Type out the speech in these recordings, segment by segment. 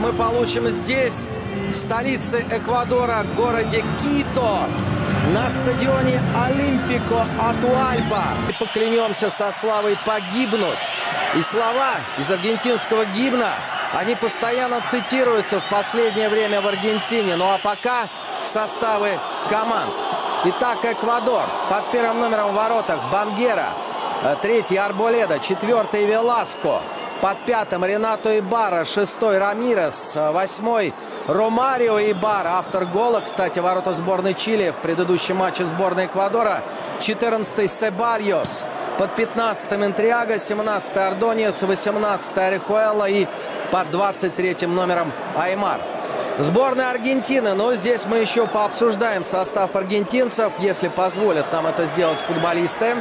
мы получим здесь, в столице Эквадора, городе Кито, на стадионе Олимпико Атуальба. И поклянемся со славой погибнуть. И слова из аргентинского гимна, они постоянно цитируются в последнее время в Аргентине. Ну а пока составы команд. Итак, Эквадор под первым номером в воротах Бангера. Третий Арболеда, четвертый Веласко. Под пятым Ренато Ибара, шестой Рамирес, восьмой Ромарио Ибара, автор гола, кстати, ворота сборной Чили в предыдущем матче сборной Эквадора. Четырнадцатый Себальос, под пятнадцатым Интриага, семнадцатый Ардониес, восемнадцатый Орехуэлла и под двадцать третьим номером Аймар. Сборная Аргентины. Но здесь мы еще пообсуждаем состав аргентинцев, если позволят нам это сделать футболисты.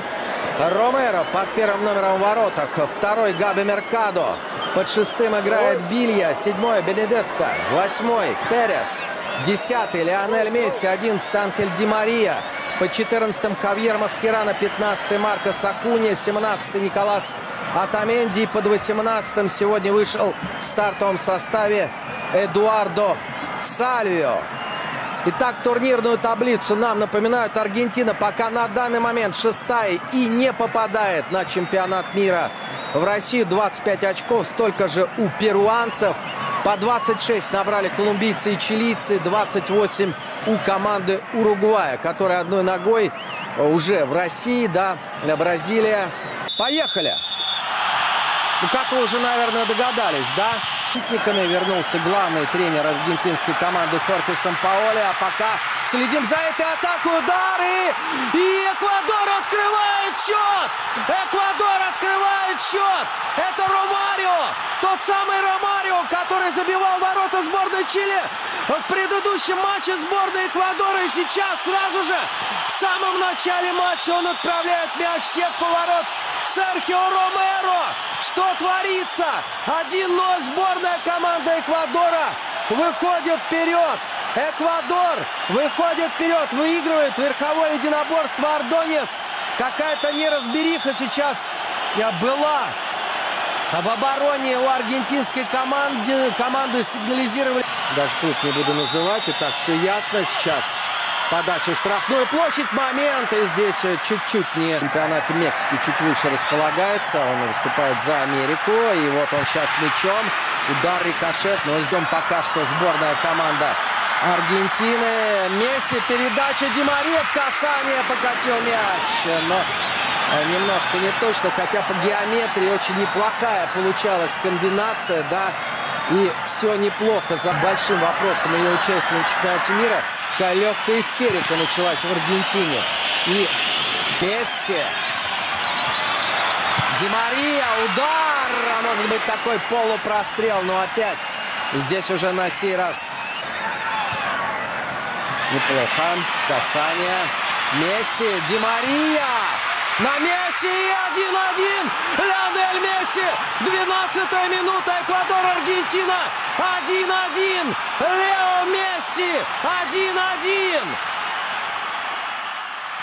Ромеро под первым номером в воротах. Второй Габи Меркадо. Под шестым играет Билья. Седьмой Бенедетто. Восьмой Перес. Десятый Леонель Месси. Одиннадцатый Анхель Ди Мария. Под четырнадцатым Хавьер Маскерана. Пятнадцатый Марко Сакуни. Семнадцатый Николас Атаменди. Под восемнадцатым сегодня вышел в стартовом составе Эдуардо Сальвио. Итак, турнирную таблицу нам напоминают Аргентина пока на данный момент шестая и не попадает на чемпионат мира. В России 25 очков, столько же у перуанцев. По 26 набрали колумбийцы и чилийцы, 28 у команды Уругвая, которая одной ногой уже в России, да, Бразилия. Поехали! Ну, как вы уже, наверное, догадались, да? Защитниками. Вернулся главный тренер аргентинской команды Хорхе Сампаоли. А пока следим за этой атакой. Удары! И Эквадор открывает счет! Эквадор счет! Это Ромарио! Тот самый Ромарио, который забивал ворота сборной Чили в предыдущем матче сборной Эквадора. И сейчас сразу же в самом начале матча он отправляет мяч в сетку ворот Серхио Ромеро. Что творится? 1-0 сборная команда Эквадора выходит вперед. Эквадор выходит вперед, выигрывает верховое единоборство Ардонес. Какая-то неразбериха сейчас была в обороне у аргентинской команды. Команды сигнализировали. Даже клуб не буду называть. И так все ясно сейчас. Подача в штрафную площадь. Момент. И здесь чуть-чуть не в чемпионате Мексики чуть выше располагается. Он выступает за Америку. И вот он сейчас мячом. Удар рикошет. Но ждем пока что сборная команда Аргентины. Месси. Передача Димария в касание. Покатил мяч. Но немножко не точно. Хотя по геометрии очень неплохая получалась комбинация. Да. И все неплохо за большим вопросом ее участия на чемпионате мира. Такая легкая истерика началась в Аргентине. И Месси. Ди Мария, удар! А может быть такой полупрострел, но опять здесь уже на сей раз неплохо. Касание. Месси, Ди Мария. На Месси 1-1. Леонель Месси. 12-я минута. Эквадор, Аргентина. 1-1. Лео Месси. 1-1.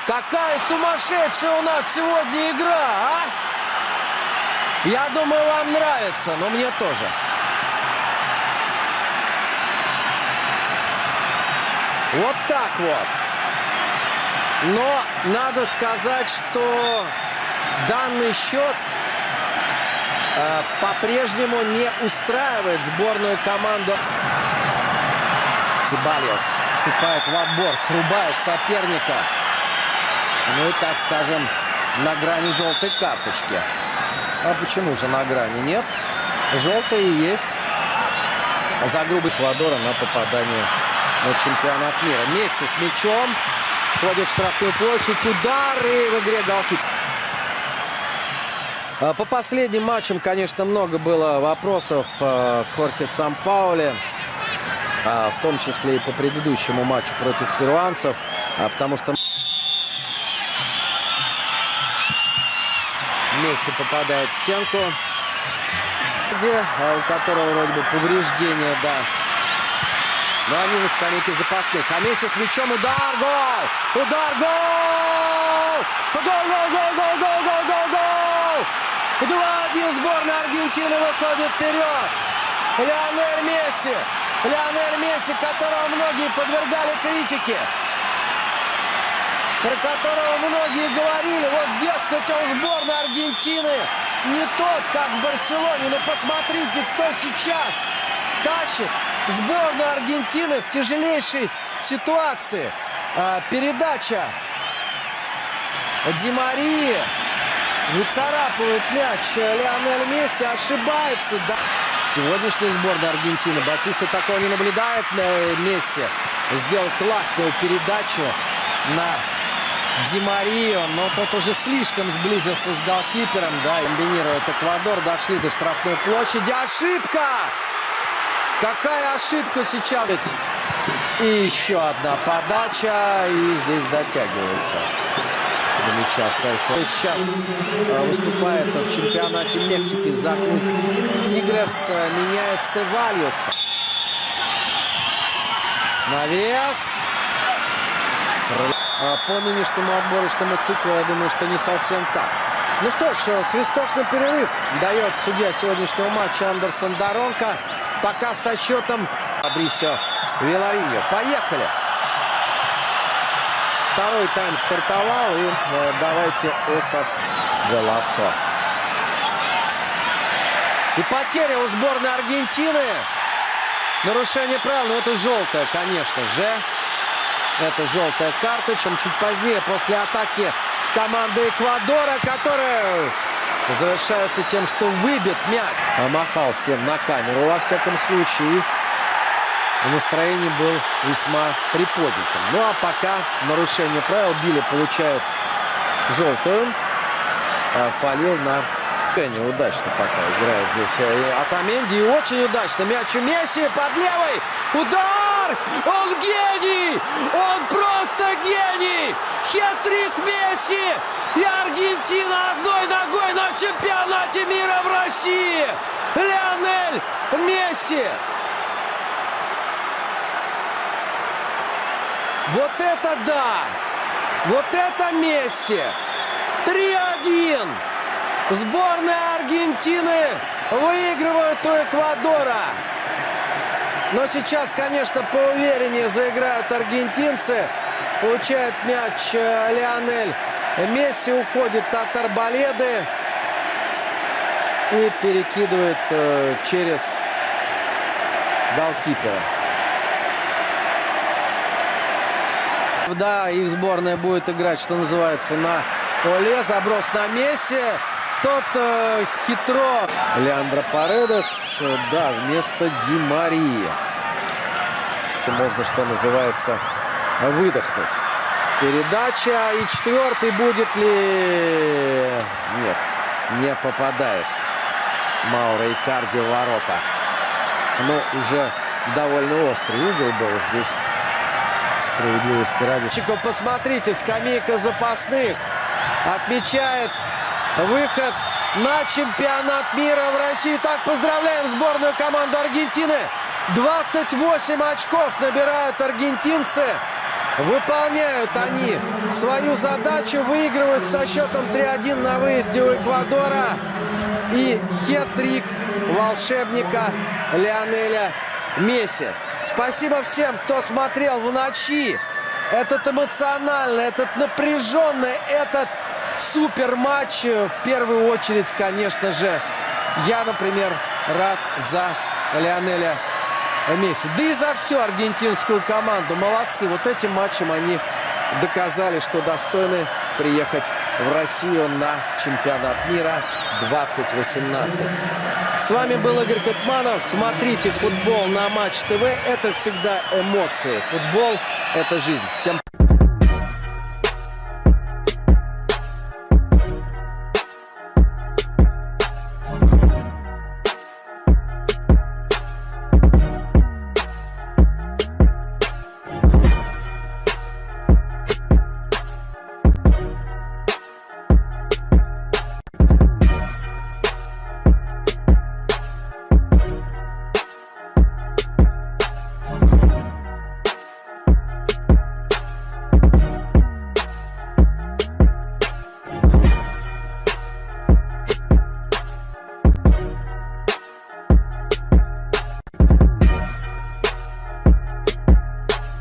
Какая сумасшедшая у нас сегодня игра, а? Я думаю, вам нравится, но мне тоже. Вот так вот. Но надо сказать, что данный счет э, по-прежнему не устраивает сборную команду. Сибальос вступает в отбор, срубает соперника. Ну и, так скажем, на грани желтой карточки. А почему же на грани? Нет. Желтая есть за грубый Эквадора на попадание на чемпионат мира. Месси с мячом. Входит в штрафную площадь. Удары в игре голки. По последним матчам, конечно, много было вопросов к Хорхе Сампауле. В том числе и по предыдущему матчу против перуанцев. Потому что Месси попадает в стенку. У которого вроде бы повреждение, да. Но они на скамейке запасных. А Месси с мячом. Удар, гол! Удар, гол! Гол, гол, гол, гол, гол, гол, гол, гол! 2-1 сборная Аргентины выходит вперед. Лионель Месси. Лионель Месси, которого многие подвергали критике. Про которого многие говорили, вот, дескать, он сборной Аргентины не тот, как в Барселоне. Но посмотрите, кто сейчас тащит сборную Аргентины в тяжелейшей ситуации. А, передача Ди Марии. Выцарапывает мяч Лионель Месси. Ошибается. Да. Сегодняшняя сборная Аргентины. Батиста такого не наблюдает. Месси сделал классную передачу на Ди Марио, но тот уже слишком сблизился с голкипером, да, комбинирует Эквадор, дошли до штрафной площади. Ошибка! Какая ошибка сейчас? И еще одна подача, и здесь дотягивается до мяча Сальфо. Сейчас э, выступает в чемпионате Мексики за клуб Тигрес, э, меняет Севальюса. Навес. А по нынешнему отборочному циклу, я думаю, что не совсем так. Ну что ж, э, свисток на перерыв дает судья сегодняшнего матча Андерсон Доронка. Пока со счетом Абрисио Вилариньо. Поехали! Второй тайм стартовал. И э, давайте о. Веласко. И потеря у сборной Аргентины. Нарушение правил, но это желтая, конечно же. Это желтая карта, чем чуть позднее, после атаки команды Эквадора, которая завершается тем, что выбит мяч. Помахал всем на камеру, во всяком случае. Настроение был весьма приподнятым. Ну а пока нарушение правил Билли получает желтую. А фалил на неудачно пока играет здесь Атаменди. И очень удачно. Мяч у Месси под левой. Удар! Он гений! Он просто гений! Хетрик Месси! И Аргентина одной ногой на чемпионате мира в России! Леонель Месси! Вот это да! Вот это Месси! 3-1! Сборная Аргентины выигрывает у Эквадора. Но сейчас, конечно, поувереннее заиграют аргентинцы. Получает мяч э, Лионель. Месси уходит от арбаледы. И перекидывает э, через голкипера. Да, их сборная будет играть, что называется, на Оле. Заброс на Месси. Тот э, хитро. Леандро Паредес, да, вместо Ди Марии. Можно, что называется, выдохнуть. Передача. И четвертый будет ли... Нет, не попадает. Маура Икарди в ворота. Ну, уже довольно острый угол был здесь. Справедливости ради. Посмотрите, скамейка запасных. Отмечает выход на чемпионат мира в России. Так, поздравляем сборную команду Аргентины. 28 очков набирают аргентинцы. Выполняют они свою задачу, выигрывают со счетом 3-1 на выезде у Эквадора. И хет-трик волшебника Лионеля Месси. Спасибо всем, кто смотрел в ночи. Этот эмоциональный, этот напряженный, этот супер матч. В первую очередь, конечно же, я, например, рад за Лионеля Месси. Да и за всю аргентинскую команду. Молодцы. Вот этим матчем они доказали, что достойны приехать в Россию на чемпионат мира 2018. С вами был Игорь Катманов. Смотрите футбол на Матч ТВ. Это всегда эмоции. Футбол – это жизнь. Всем